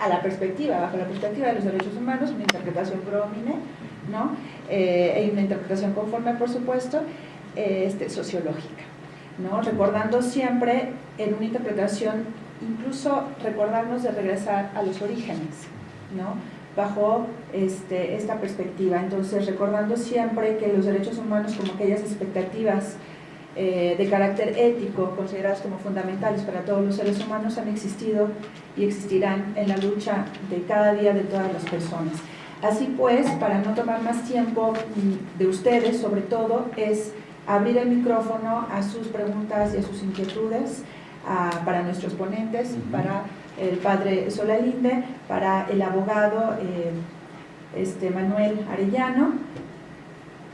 a la perspectiva, bajo la perspectiva de los derechos humanos, una interpretación pro ¿no? Eh, una interpretación conforme, por supuesto, este, sociológica, ¿no? recordando siempre en una interpretación, incluso recordarnos de regresar a los orígenes, ¿no? bajo este, esta perspectiva. Entonces, recordando siempre que los derechos humanos como aquellas expectativas eh, de carácter ético consideradas como fundamentales para todos los seres humanos han existido y existirán en la lucha de cada día de todas las personas. Así pues, para no tomar más tiempo mm, de ustedes, sobre todo, es abrir el micrófono a sus preguntas y a sus inquietudes para nuestros ponentes, para el padre Solalinde, para el abogado eh, este, Manuel Arellano.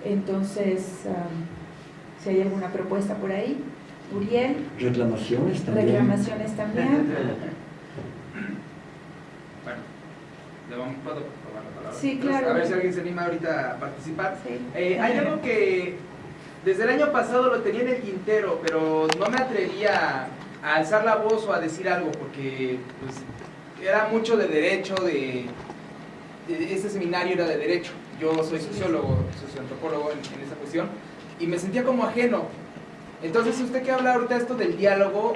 Entonces, si hay alguna propuesta por ahí. Uriel. Reclamaciones también. Reclamaciones también. bueno, le vamos, ¿puedo tomar la palabra? Sí, claro. a ver si alguien se anima ahorita a participar. Eh, hay algo que desde el año pasado lo tenía en el quintero, pero no me atrevía a alzar la voz o a decir algo, porque pues, era mucho de derecho, de, este seminario era de derecho. Yo soy sociólogo, socioantropólogo en, en esa cuestión y me sentía como ajeno. Entonces, usted que habla ahorita esto del diálogo,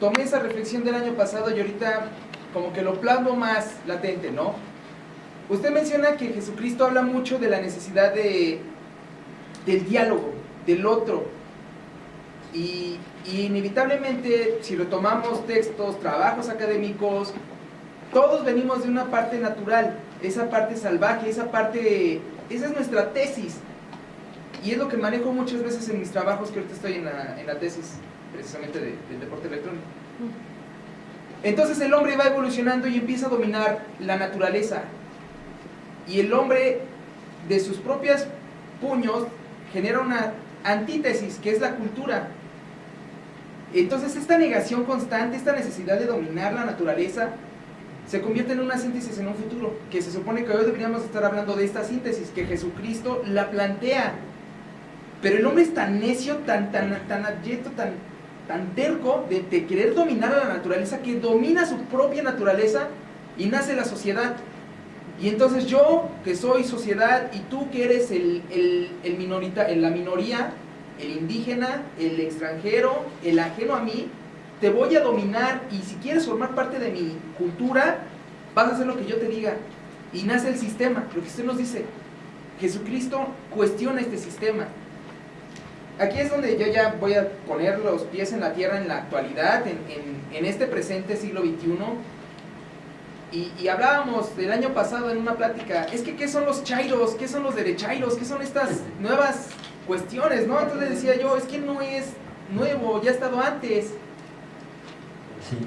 tomé esa reflexión del año pasado y ahorita como que lo plasmo más latente, ¿no? Usted menciona que Jesucristo habla mucho de la necesidad de, del diálogo, del otro. Y, y inevitablemente, si retomamos textos, trabajos académicos, todos venimos de una parte natural, esa parte salvaje, esa parte, esa es nuestra tesis. Y es lo que manejo muchas veces en mis trabajos, que ahorita estoy en la, en la tesis precisamente de, del deporte electrónico. Entonces el hombre va evolucionando y empieza a dominar la naturaleza. Y el hombre, de sus propios puños, genera una antítesis, que es la cultura. Entonces esta negación constante, esta necesidad de dominar la naturaleza, se convierte en una síntesis en un futuro, que se supone que hoy deberíamos estar hablando de esta síntesis, que Jesucristo la plantea pero el hombre es tan necio, tan, tan, tan abyecto, tan, tan terco de, querer dominar a la naturaleza que domina su propia naturaleza y nace la sociedad. Y entonces yo, que soy sociedad, y tú que eres el, el, minorita, la minoría, el indígena, el extranjero, el ajeno a mí, te voy a dominar y si quieres formar parte de mi cultura, vas a hacer lo que yo te diga. Y nace el sistema, lo que usted nos dice. Jesucristo cuestiona este sistema aquí es donde yo ya voy a poner los pies en la tierra en la actualidad, en, este presente siglo XXI. Y, hablábamos del año pasado en una plática, es que ¿qué son los chairos? ¿Qué son los derechairos? ¿Qué son estas nuevas cuestiones? ¿no? Entonces decía yo, es que no es nuevo, ya ha estado antes.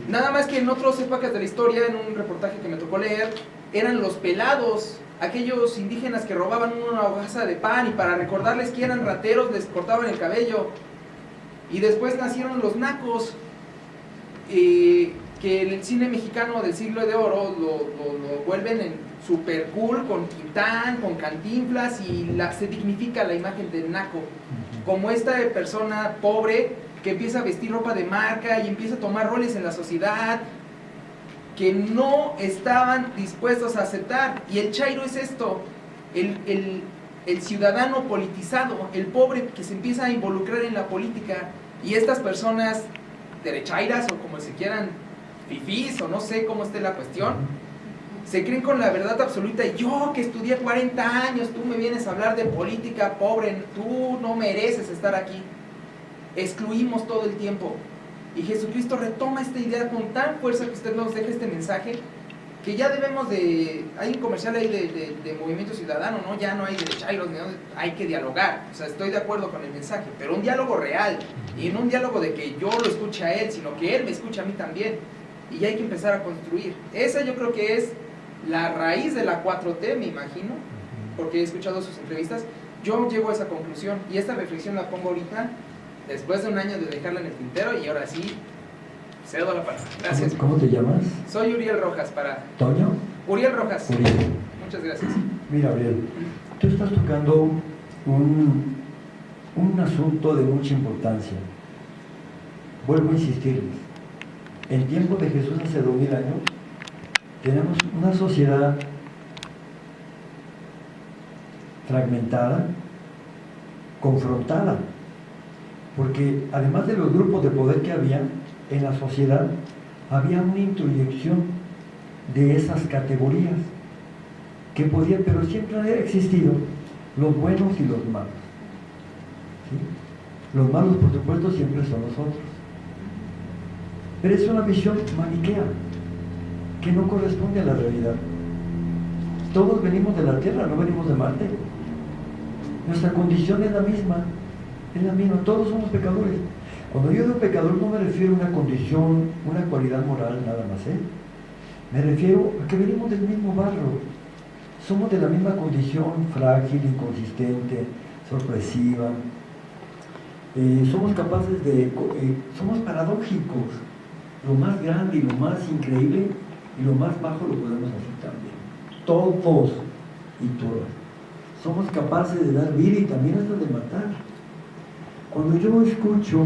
Nada más que en otras épocas de la historia, en un reportaje que me tocó leer, eran los pelados, aquellos indígenas que robaban una hogaza de pan y para recordarles que eran rateros les cortaban el cabello. Y después nacieron los nacos, eh, que en el cine mexicano del siglo de oro lo, vuelven en super cool, con quintán, con cantinflas y la, se dignifica la imagen del naco. Como esta persona pobre que empieza a vestir ropa de marca y empieza a tomar roles en la sociedad que no estaban dispuestos a aceptar. Y el chairo es esto, el, ciudadano politizado, el pobre que se empieza a involucrar en la política. Y estas personas derechairas o como se quieran, fifís o no sé cómo esté la cuestión, se creen con la verdad absoluta. Y yo que estudié 40 años, tú me vienes a hablar de política, pobre, tú no mereces estar aquí. Excluimos todo el tiempo. Y Jesucristo retoma esta idea con tan fuerza que usted nos deja este mensaje, que ya debemos de, hay un comercial ahí de, movimiento ciudadano, ¿no? Ya no hay derechairos, hay que dialogar, o sea, estoy de acuerdo con el mensaje, pero un diálogo real, y no un diálogo de que yo lo escuche a él, sino que él me escucha a mí también, y ya hay que empezar a construir. Esa yo creo que es la raíz de la 4T, me imagino, porque he escuchado sus entrevistas, yo llego a esa conclusión, y esta reflexión la pongo ahorita después de un año de dejarla en el tintero y ahora sí, cedo la palabra. Gracias. ¿Cómo, te llamas? Soy Uriel Rojas para... ¿Toño? Uriel Rojas. Uriel. Muchas gracias. Mira, Uriel, tú estás tocando un, un asunto de mucha importancia. Vuelvo a insistirles. En tiempo de Jesús, hace dos mil años, tenemos una sociedad fragmentada, confrontada, porque además de los grupos de poder que había en la sociedad, había una introyección de esas categorías que podían, pero siempre han existido los buenos y los malos. Los malos, por supuesto, siempre son los otros. Pero es una visión maniquea que no corresponde a la realidad. Todos venimos de la Tierra, no venimos de Marte. Nuestra condición es la misma, es la misma, todos somos pecadores. Cuando yo digo pecador no me refiero a una condición, una cualidad moral nada más, ¿eh? Me refiero a que venimos del mismo barro, somos de la misma condición, frágil, inconsistente, sorpresiva. Eh, somos capaces de, eh, somos paradójicos. Lo más grande y lo más increíble y lo más bajo lo podemos hacer también. Todos y todas. Somos capaces de dar vida y también hasta de matar. Cuando yo escucho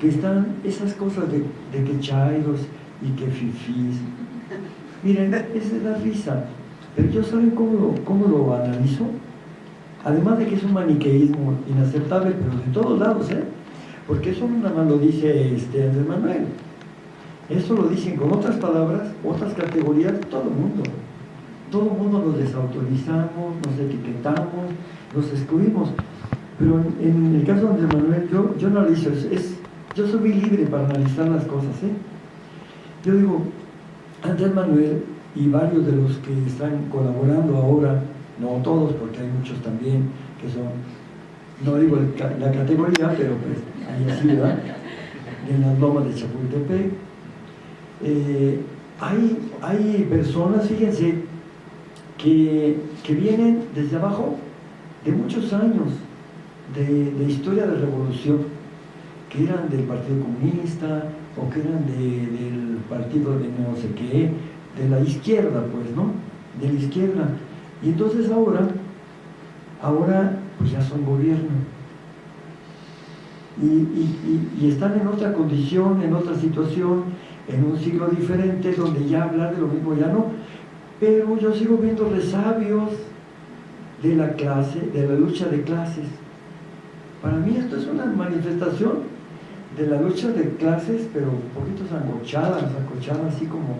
que están esas cosas de, que chairos y que fifís, miren, es de risa. Pero yo saben cómo lo, cómo lo analizo. Además de que es un maniqueísmo inaceptable, pero de todos lados, ¿eh? Porque eso nada más lo dice este Andrés Manuel. Eso lo dicen con otras palabras, otras categorías, todo el mundo. Todo el mundo nos desautorizamos, nos etiquetamos, nos excluimos. Pero en, el caso de Andrés Manuel, yo, yo analizo, es, yo soy muy libre para analizar las cosas. ¿eh? Yo digo, Andrés Manuel y varios de los que están colaborando ahora, no todos, porque hay muchos también que son, no digo la categoría, pero pues ahí así, ¿verdad? En las lomas de Chapultepec. Eh, hay, hay personas, fíjense, que, que, vienen desde abajo de muchos años de, historia de revolución, que eran del Partido Comunista o que eran del partido de no sé qué, de la izquierda, pues, ¿no? De la izquierda. Y entonces ahora, ahora pues ya son gobierno. Y, están en otra condición, en otra situación, en un siglo diferente, donde ya hablar de lo mismo ya no. Pero yo sigo viendo resabios de la clase, de la lucha de clases. Para mí esto es una manifestación de la lucha de clases, pero un poquito zangochada, zangochada así como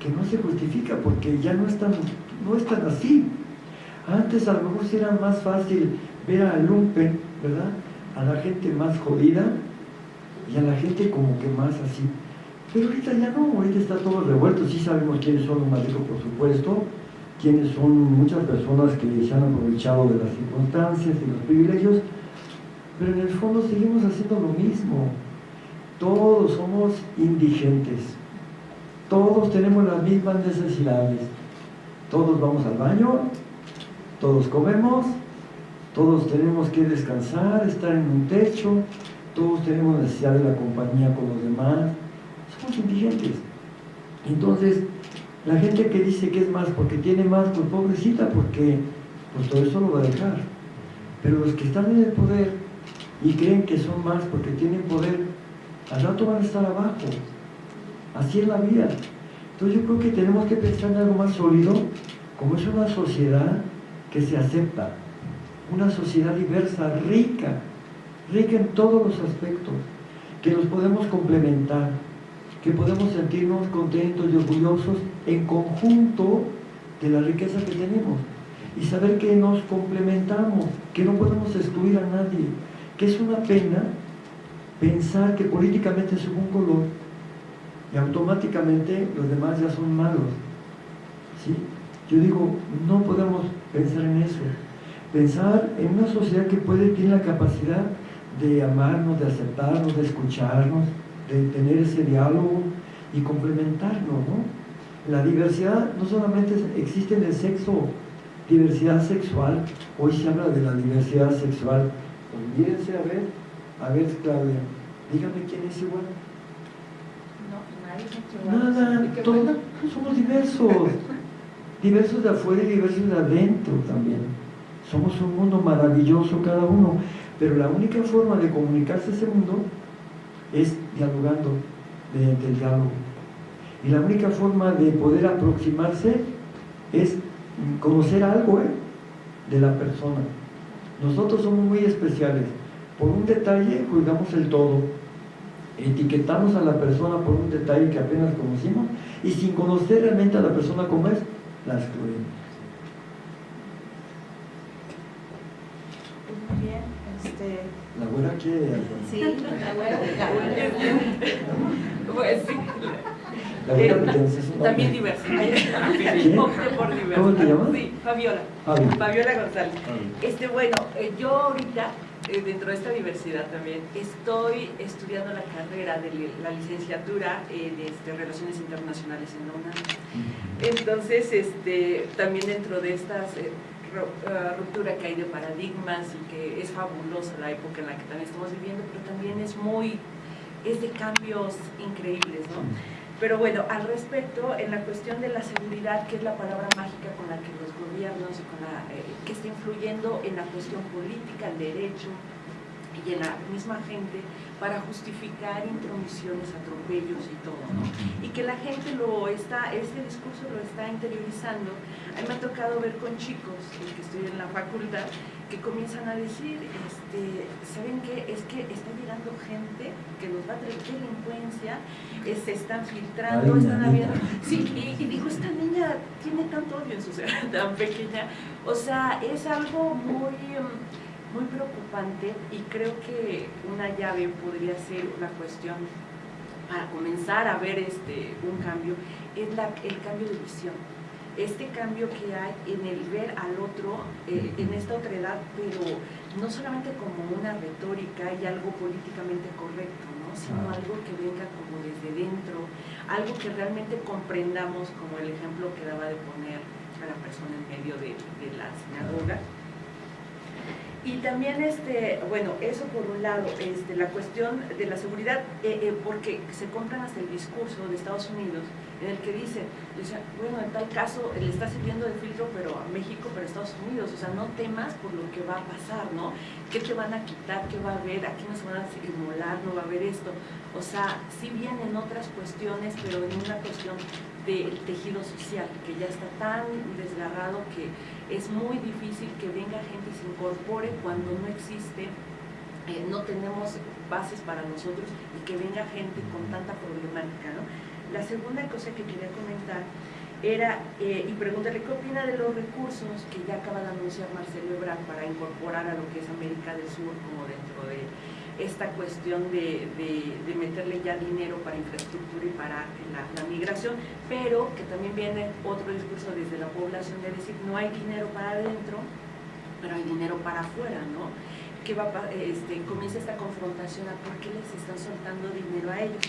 que no se justifica porque ya no están, no están así. Antes a lo mejor sí era más fácil ver a lumpen, ¿verdad? A la gente más jodida y a la gente como que más así. Pero ahorita ya no, ahorita está todo revuelto, sí sabemos quiénes son los más ricos, por supuesto, quiénes son muchas personas que se han aprovechado de las circunstancias y los privilegios, pero en el fondo seguimos haciendo lo mismo. Todos somos indigentes todos tenemos las mismas necesidades. Todos vamos al baño, todos comemos, todos tenemos que descansar, estar en un techo, todos tenemos necesidad de la compañía con los demás. Somos indigentes. Entonces, la gente que dice que es más porque tiene más, pues pobrecita, porque pues todo eso lo va a dejar. Pero los que están en el poder y creen que son más porque tienen poder, al rato van a estar abajo. Así es la vida. Entonces yo creo que tenemos que pensar en algo más sólido, como es una sociedad que se acepta, una sociedad diversa, rica, rica en todos los aspectos, que nos podemos complementar, que podemos sentirnos contentos y orgullosos en conjunto de la riqueza que tenemos. Y saber que nos complementamos, que no podemos excluir a nadie, que es una pena pensar que políticamente es un color y automáticamente los demás ya son malos. ¿sí? Yo digo, no podemos pensar en eso. Pensar en una sociedad que puede, tiene la capacidad de amarnos, de aceptarnos, de escucharnos, de tener ese diálogo y complementarnos, ¿no? La diversidad no solamente existe en el sexo, diversidad sexual, hoy se habla de la diversidad sexual. Olvídense a ver, a ver Claudia, dígame quién es igual. Nada, todos somos diversos, diversos de afuera y diversos de adentro también. Somos un mundo maravilloso cada uno, pero la única forma de comunicarse a ese mundo es dialogando mediante el diálogo. Y la única forma de poder aproximarse es conocer algo ¿eh? de la persona. Nosotros somos muy especiales. Por un detalle juzgamos el todo. Etiquetamos a la persona por un detalle que apenas conocimos y sin conocer realmente a la persona como es, la excluimos. Pues muy bien. Este... La abuela quiere Sí, la abuela. Pues sí. La También diversa. Opté por diversa. ¿Cómo te llamas? Sí, Fabiola. Fabi. Fabiola González. Este, bueno, eh, yo ahorita, eh, dentro de esta diversidad también, estoy estudiando la carrera de la licenciatura en este, Relaciones Internacionales en la UNAM. Entonces, este, también dentro de estas eh, eh, ruptura que hay de paradigmas y que es fabulosa la época en la que también estamos viviendo, pero también es muy, es de cambios increíbles, ¿no? Pero bueno, al respecto, en la cuestión de la seguridad, que es la palabra mágica con la que los gobiernos, con la, eh, que está influyendo en la cuestión política, el derecho y en la misma gente para justificar intromisiones, atropellos y todo, ¿no? Y que la gente lo está, este discurso lo está interiorizando. A mí me ha tocado ver con chicos, que estoy en la facultad, que comienzan a decir, este, ¿saben qué? Es que está llegando gente que nos va a traer delincuencia, eh, se están filtrando, Ay, están habiendo... Sí, y, y digo, esta niña tiene tanto odio en su ser tan pequeña. O sea, es algo muy, em, muy preocupante y creo que una llave podría ser una cuestión para comenzar a ver este, un cambio, es la, el cambio de visión este cambio que hay en el ver al otro, eh, en esta otra edad, pero no solamente como una retórica y algo políticamente correcto, ¿no? sino algo que venga como desde dentro, algo que realmente comprendamos, como el ejemplo que daba de poner a la persona en medio de, de la sinagoga. Y también, este, bueno, eso por un lado, este, la cuestión de la seguridad, eh, eh, porque se compran hasta el discurso de Estados Unidos en el que dicen, bueno, en tal caso le está sirviendo de filtro, pero a México, pero a Estados Unidos, o sea, no temas por lo que va a pasar, ¿no? ¿Qué te van a quitar? ¿Qué va a haber? Aquí no se van a inmolar, no va a haber esto. O sea, sí vienen otras cuestiones, pero en una cuestión del tejido social, que ya está tan desgarrado que es muy difícil que venga gente y se incorpore cuando no existe, eh, no tenemos bases para nosotros y que venga gente con tanta problemática, ¿no? La segunda cosa que quería comentar era, eh, y pregúntale qué opina de los recursos que ya acaba de anunciar Marcelo Ebrard para incorporar a lo que es América del Sur como dentro de esta cuestión de, de- meterle ya dinero para infraestructura y para la, la migración, pero que también viene otro discurso desde la población de decir no hay dinero para adentro, pero hay dinero para afuera, ¿no? Que va, este, comienza esta confrontación a por qué les están soltando dinero a ellos.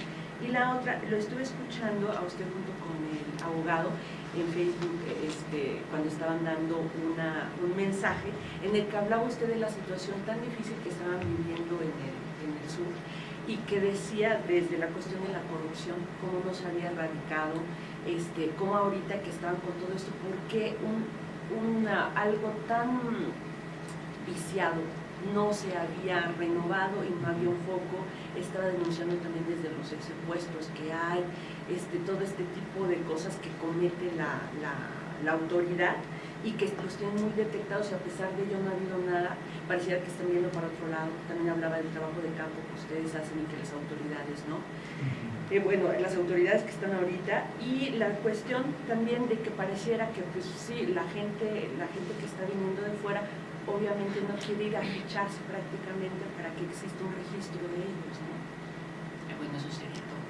Y la otra, lo estuve escuchando a usted junto con el abogado en Facebook este, cuando estaban dando un mensaje en el que hablaba usted de la situación tan difícil que estaban viviendo en el, sur y que decía desde la cuestión de la corrupción, cómo no se había erradicado, este, cómo ahorita que estaban con todo esto, ¿por qué un, algo tan viciado no se había renovado y no había un foco. Estaba denunciando también desde los expuestos que hay, este, todo este tipo de cosas que comete la, la- la autoridad y que los tienen muy detectados y a pesar de ello no ha habido nada, pareciera que están viendo para otro lado. También hablaba del trabajo de campo que ustedes hacen y que las autoridades, ¿no? Eh, bueno, las autoridades que están ahorita y la cuestión también de que pareciera que pues sí, la gente, la gente que está viniendo de fuera obviamente no quiere ir a ficharse prácticamente para que exista un registro de ellos, ¿no? Eh, bueno, eso sería todo.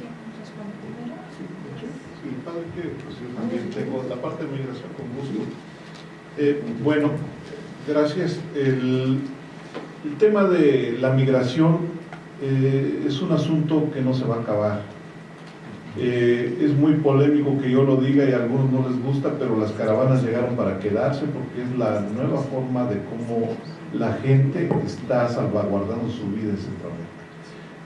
¿Quién responde primero? Sí, padre, que pues, yo también tengo la parte de migración con gusto. Eh, bueno, gracias. El, tema de la migración eh, es un asunto que no se va a acabar. Eh, es muy polémico que yo lo diga y a algunos no les gusta, pero las caravanas llegaron para quedarse porque es la nueva forma de cómo la gente está salvaguardando su vida en Centroamérica.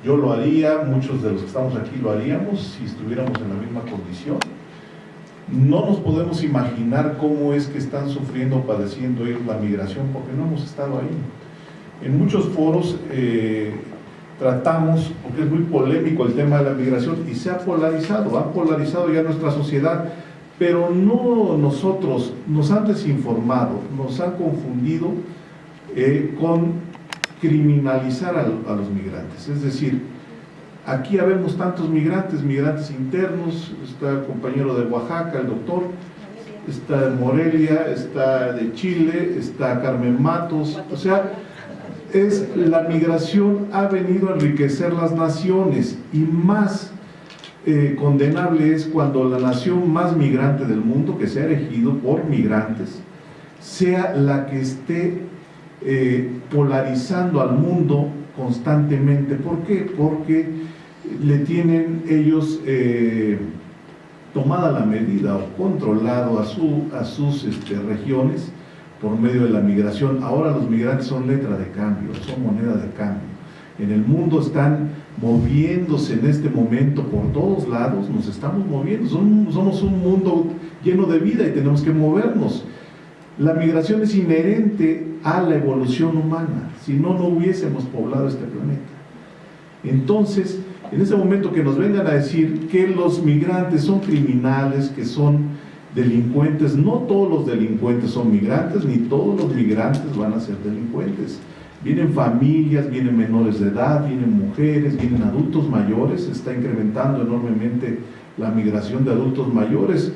Yo lo haría, muchos de los que estamos aquí lo haríamos si estuviéramos en la misma condición. No nos podemos imaginar cómo es que están sufriendo o padeciendo ellos la migración porque no hemos estado ahí. En muchos foros, eh, tratamos, porque es muy polémico el tema de la migración y se ha polarizado, ha polarizado ya nuestra sociedad, pero no nosotros, nos han desinformado, nos han confundido eh, con criminalizar a, los migrantes. Es decir, aquí habemos tantos migrantes, migrantes internos, está el compañero de Oaxaca, el doctor, está de Morelia, está de Chile, está Carmen Matos, o sea, es la migración ha venido a enriquecer las naciones y más eh, condenable es cuando la nación más migrante del mundo, que se ha elegido por migrantes, sea la que esté eh, polarizando al mundo constantemente. ¿Por qué? Porque le tienen ellos eh, tomada la medida o controlado a, su, a sus este, regiones por medio de la migración. Ahora los migrantes son letra de cambio, son moneda de cambio. En el mundo están moviéndose en este momento por todos lados, nos estamos moviendo, somos un mundo lleno de vida y tenemos que movernos. La migración es inherente a la evolución humana, si no, no hubiésemos poblado este planeta. Entonces, en ese momento que nos vengan a decir que los migrantes son criminales, que son delincuentes, no todos los delincuentes son migrantes, ni todos los migrantes van a ser delincuentes. Vienen familias, vienen menores de edad, vienen mujeres, vienen adultos mayores, está incrementando enormemente la migración de adultos mayores.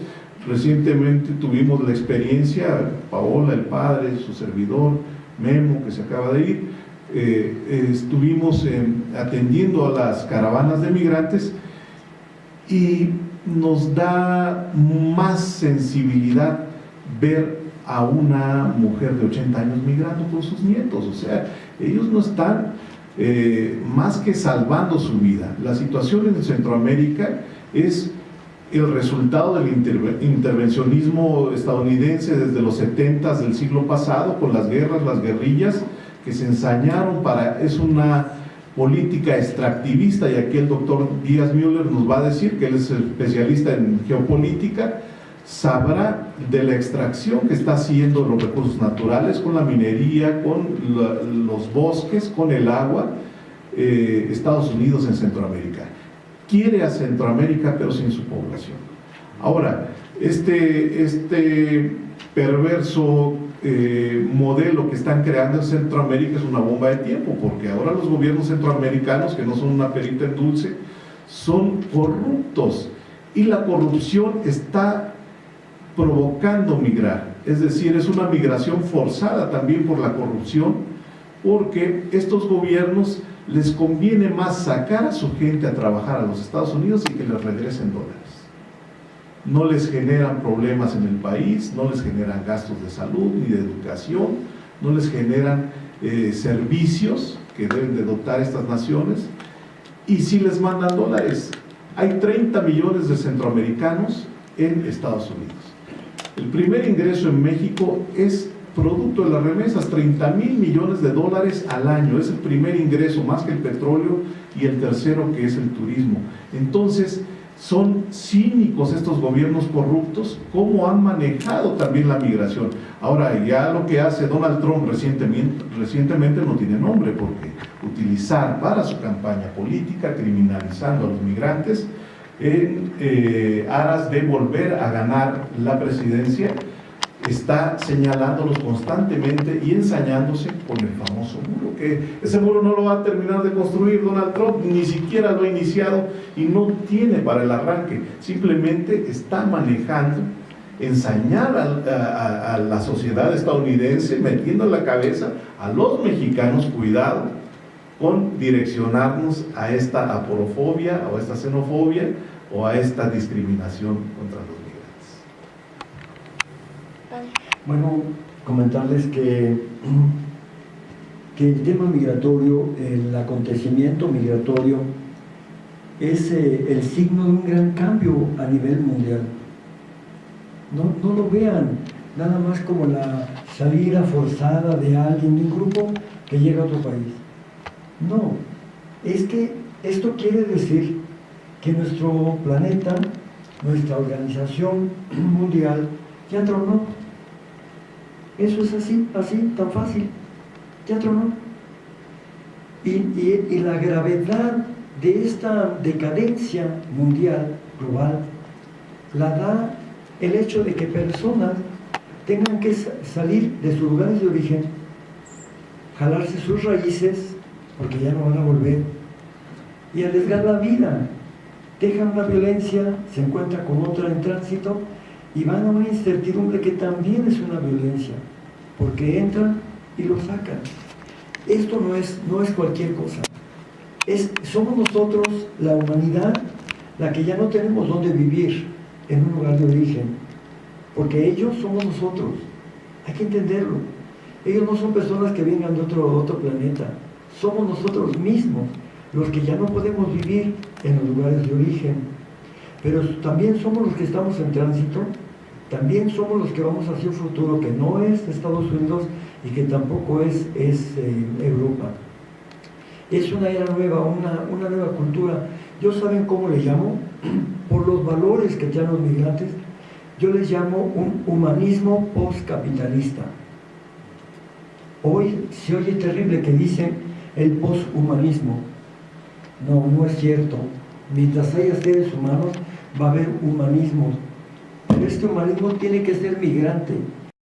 Recientemente tuvimos la experiencia, Paola, el padre, su servidor, Memo, que se acaba de ir, eh, estuvimos atendiendo a las caravanas de migrantes y nos da más sensibilidad ver a una mujer de 80 años migrando con sus nietos, o sea, ellos no están eh, más que salvando su vida. La situación en Centroamérica es el resultado del intervencionismo estadounidense desde los 70 del siglo pasado, con las guerras, las guerrillas, que se ensañaron para, es una política extractivista y aquí el doctor Díaz Müller nos va a decir que él es especialista en geopolítica, sabrá de la extracción que está haciendo los recursos naturales con la minería, con los bosques, con el agua, eh, Estados Unidos en Centroamérica. Quiere a Centroamérica pero sin su población. Ahora, este, este perverso eh, modelo que están creando en Centroamérica es una bomba de tiempo, porque ahora los gobiernos centroamericanos, que no son una perita en dulce, son corruptos y la corrupción está provocando migrar, es decir, es una migración forzada también por la corrupción, porque estos gobiernos les conviene más sacar a su gente a trabajar a los Estados Unidos y que les regresen dólares no les generan problemas en el país, no les generan gastos de salud ni de educación, no les generan eh, servicios que deben de dotar estas naciones y si les mandan dólares. Hay 30 millones de centroamericanos en Estados Unidos. El primer ingreso en México es producto de las remesas, 30 mil millones de dólares al año, es el primer ingreso más que el petróleo y el tercero que es el turismo. Entonces, son cínicos estos gobiernos corruptos, cómo han manejado también la migración. Ahora, ya lo que hace Donald Trump recientemente, recientemente no tiene nombre, porque utilizar para su campaña política, criminalizando a los migrantes, en eh, aras de volver a ganar la presidencia, está señalándolos constantemente y ensañándose con el famoso muro, que ese muro no lo va a terminar de construir Donald Trump, ni siquiera lo ha iniciado y no tiene para el arranque, simplemente está manejando, ensañar a, a la sociedad estadounidense, metiendo en la cabeza a los mexicanos, cuidado, con direccionarnos a esta aporofobia o a esta xenofobia o a esta discriminación contra los Bueno, comentarles que, que el tema migratorio, el acontecimiento migratorio, es eh, el signo de un gran cambio a nivel mundial. No, no lo vean nada más como la salida forzada de alguien, de un grupo que llega a otro país. No, es que esto quiere decir que nuestro planeta, nuestra organización mundial, ya tronó eso es así, así, tan fácil. Teatro no. y, la gravedad de esta decadencia mundial, global, la da el hecho de que personas tengan que salir de sus lugares de origen, jalarse sus raíces, porque ya no van a volver, y arriesgar la vida. Dejan una violencia, se encuentran con otra en tránsito y van a una incertidumbre que también es una violencia, porque entran y lo sacan. Esto no es, no es cualquier cosa. Es, somos nosotros, la humanidad, la que ya no tenemos dónde vivir en un lugar de origen, porque ellos somos nosotros. Hay que entenderlo. Ellos no son personas que vengan de otro, otro planeta, somos nosotros mismos los que ya no podemos vivir en los lugares de origen. Pero también somos los que estamos en tránsito, también somos los que vamos hacia un futuro que no es Estados Unidos y que tampoco es, es eh, Europa. Es una era nueva, una, una nueva cultura. ¿Yo saben cómo le llamo? Por los valores que tienen los migrantes, yo les llamo un humanismo postcapitalista. Hoy se oye terrible que dicen el posthumanismo. No, no es cierto. Mientras haya seres humanos, va a haber humanismo. Pero este humanismo tiene que ser migrante